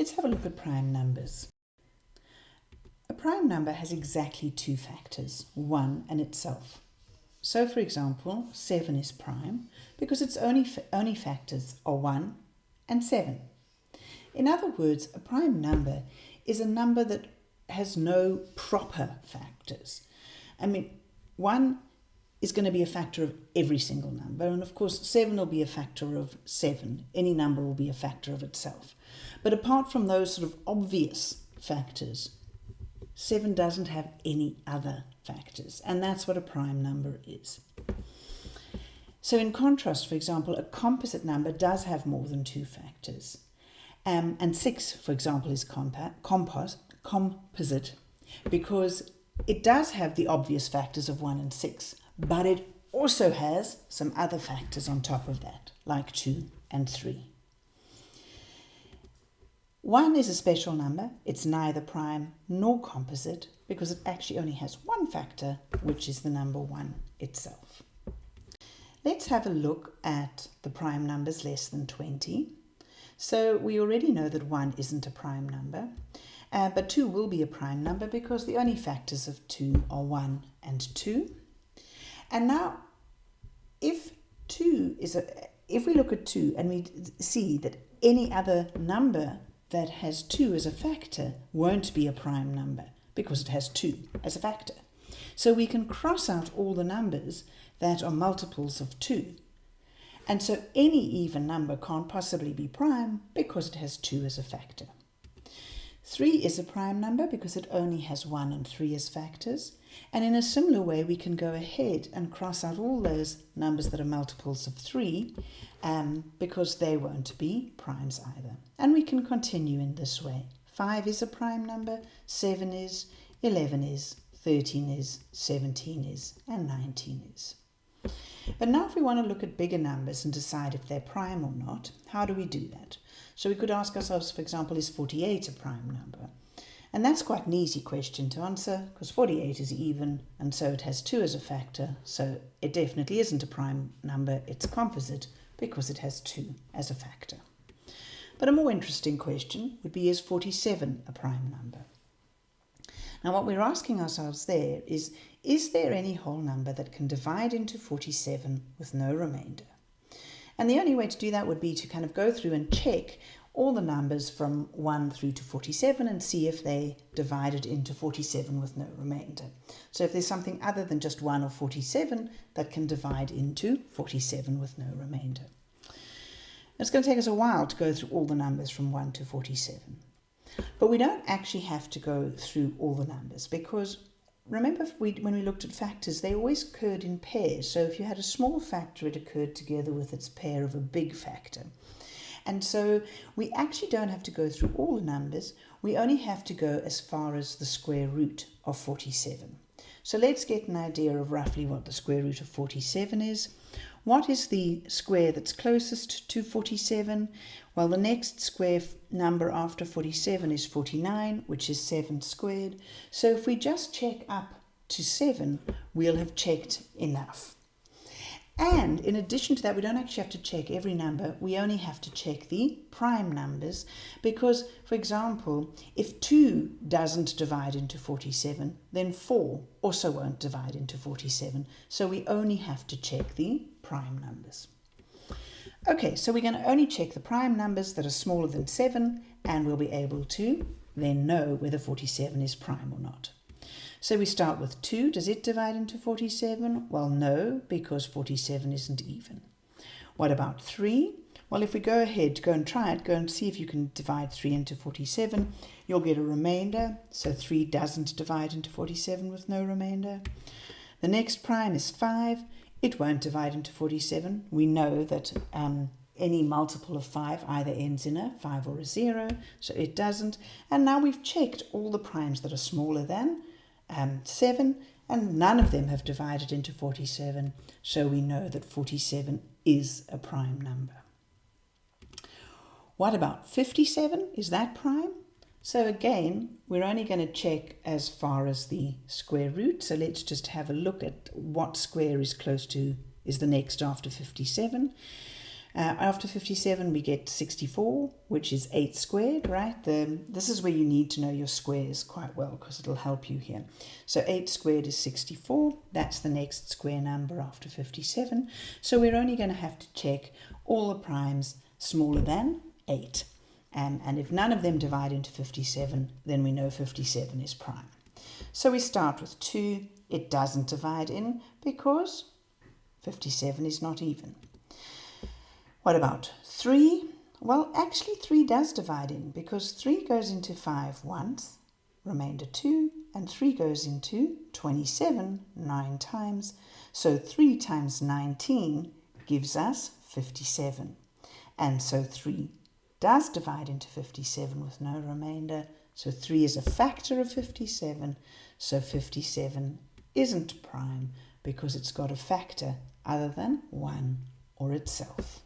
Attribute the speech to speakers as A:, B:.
A: Let's have a look at prime numbers. A prime number has exactly two factors, 1 and itself. So for example, 7 is prime because its only, only factors are 1 and 7. In other words, a prime number is a number that has no proper factors. I mean, 1 is going to be a factor of every single number. And of course, 7 will be a factor of 7. Any number will be a factor of itself. But apart from those sort of obvious factors, 7 doesn't have any other factors. And that's what a prime number is. So in contrast, for example, a composite number does have more than two factors. Um, and 6, for example, is compos composite because it does have the obvious factors of 1 and 6, but it also has some other factors on top of that, like 2 and 3. 1 is a special number. It's neither prime nor composite because it actually only has one factor, which is the number 1 itself. Let's have a look at the prime numbers less than 20. So we already know that 1 isn't a prime number. Uh, but 2 will be a prime number because the only factors of 2 are 1 and 2. And now, if 2 is a, if we look at 2 and we see that any other number that has 2 as a factor won't be a prime number because it has 2 as a factor. So we can cross out all the numbers that are multiples of 2. And so any even number can't possibly be prime because it has 2 as a factor. 3 is a prime number because it only has 1 and 3 as factors. And in a similar way, we can go ahead and cross out all those numbers that are multiples of 3 um, because they won't be primes either. And we can continue in this way. 5 is a prime number, 7 is, 11 is, 13 is, 17 is, and 19 is. But now if we want to look at bigger numbers and decide if they're prime or not, how do we do that? So we could ask ourselves, for example, is 48 a prime number? And that's quite an easy question to answer because 48 is even and so it has 2 as a factor. So it definitely isn't a prime number, it's composite because it has 2 as a factor. But a more interesting question would be is 47 a prime number? Now what we're asking ourselves there is, is there any whole number that can divide into 47 with no remainder? And the only way to do that would be to kind of go through and check all the numbers from 1 through to 47 and see if they divided into 47 with no remainder. So if there's something other than just 1 or 47 that can divide into 47 with no remainder. It's going to take us a while to go through all the numbers from 1 to 47. But we don't actually have to go through all the numbers because remember we, when we looked at factors, they always occurred in pairs. So if you had a small factor, it occurred together with its pair of a big factor. And so we actually don't have to go through all the numbers. We only have to go as far as the square root of 47. So let's get an idea of roughly what the square root of 47 is. What is the square that's closest to 47? Well, the next square number after 47 is 49, which is 7 squared. So if we just check up to 7, we'll have checked enough. And in addition to that, we don't actually have to check every number. We only have to check the prime numbers because, for example, if 2 doesn't divide into 47, then 4 also won't divide into 47. So we only have to check the prime numbers. Okay, so we're going to only check the prime numbers that are smaller than 7 and we'll be able to then know whether 47 is prime or not. So we start with 2. Does it divide into 47? Well, no, because 47 isn't even. What about 3? Well, if we go ahead, go and try it, go and see if you can divide 3 into 47, you'll get a remainder. So 3 doesn't divide into 47 with no remainder. The next prime is 5. It won't divide into 47. We know that um, any multiple of 5 either ends in a 5 or a 0, so it doesn't. And now we've checked all the primes that are smaller than um, 7 and none of them have divided into 47 so we know that 47 is a prime number. What about 57? Is that prime? So again, we're only going to check as far as the square root. So let's just have a look at what square is close to, is the next after 57. Uh, after 57, we get 64, which is 8 squared, right? The, this is where you need to know your squares quite well because it'll help you here. So 8 squared is 64. That's the next square number after 57. So we're only going to have to check all the primes smaller than 8. Um, and if none of them divide into 57, then we know 57 is prime. So we start with 2. It doesn't divide in because 57 is not even. What about 3? Well, actually 3 does divide in because 3 goes into 5 once, remainder 2, and 3 goes into 27 9 times. So 3 times 19 gives us 57. And so 3 does divide into 57 with no remainder. So 3 is a factor of 57. So 57 isn't prime because it's got a factor other than 1 or itself.